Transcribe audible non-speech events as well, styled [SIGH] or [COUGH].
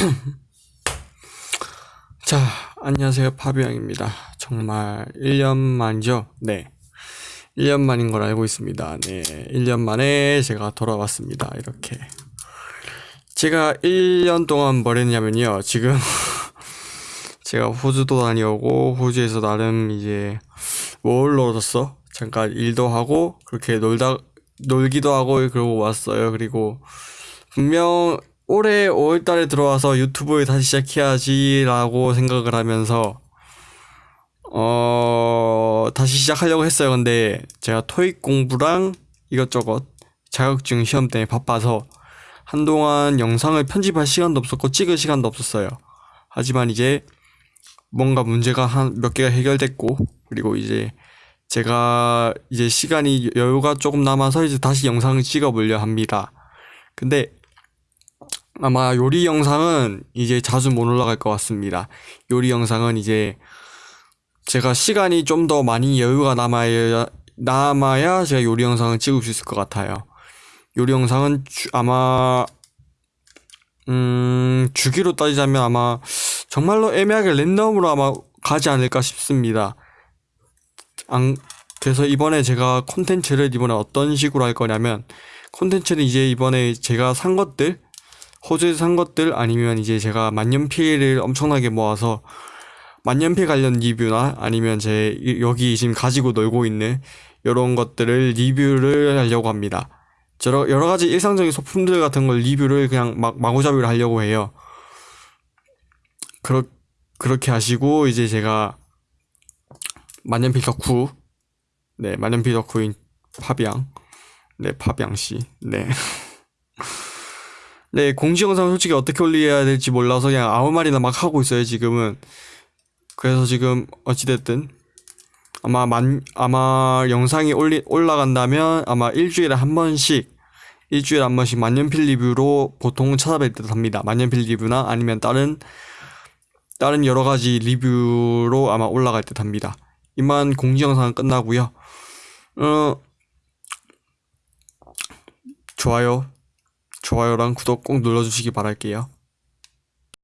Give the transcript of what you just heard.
[COUGHS] 자, 안녕하세요. 파비앙입니다. 정말 1년 만이죠? 네. 1년 만인 걸 알고 있습니다. 네. 1년 만에 제가 돌아왔습니다. 이렇게. 제가 1년 동안 뭘 했냐면요. 지금 [LAUGHS] 제가 호주도 다녀오고 호주에서 나름 이제 뭘 놀았어? 잠깐 일도 하고 그렇게 놀다 놀기도 하고 그러고 왔어요. 그리고 분명 올해 5월달에 들어와서 유튜브를 다시 시작해야지라고 생각을 하면서 어 다시 시작하려고 했어요. 근데 제가 토익 공부랑 이것저것 자격증 시험 때문에 바빠서 한동안 영상을 편집할 시간도 없었고 찍을 시간도 없었어요. 하지만 이제 뭔가 문제가 한 몇 개가 해결됐고 그리고 이제 제가 이제 시간이 여유가 조금 남아서 이제 다시 영상을 찍어 보려 합니다. 근데 아마 요리 영상은 이제 자주 못 올라갈 것 같습니다. 요리 영상은 이제 제가 시간이 좀 더 많이 여유가 남아야 남아야 제가 요리 영상을 찍을 수 있을 것 같아요. 요리 영상은 주, 아마 음 주기로 따지자면 아마 정말로 애매하게 랜덤으로 아마 가지 않을까 싶습니다. 안, 그래서 이번에 제가 콘텐츠를 이번에 어떤 식으로 할 거냐면 콘텐츠는 이제 이번에 제가 산 것들 호주에서 산 것들 아니면 이제 제가 만년필을 엄청나게 모아서 만년필 관련 리뷰나 아니면 제 여기 지금 가지고 놀고 있는 이런 것들을 리뷰를 하려고 합니다. 여러, 여러 가지 일상적인 소품들 같은 걸 리뷰를 그냥 막 마구잡이로 하려고 해요. 그렇, 그렇게 하시고 이제 제가 만년필 덕후 네 만년필 덕후인 파비앙 네 파비앙 씨 네 [LAUGHS] 네, 공지 영상 솔직히 어떻게 올려야 될지 몰라서 그냥 아무 말이나 막 하고 있어요, 지금은. 그래서 지금 어찌됐든 아마 만 아마 영상이 올리 올라간다면 아마 일주일에 한 번씩 일주일에 한 번씩 만년필 리뷰로 보통 찾아뵐 듯 합니다. 만년필 리뷰나 아니면 다른 다른 여러 가지 리뷰로 아마 올라갈 듯 합니다. 이만 공지 영상은 끝나고요. 어 좋아요 좋아요랑 구독 꼭 눌러주시기 바랄게요.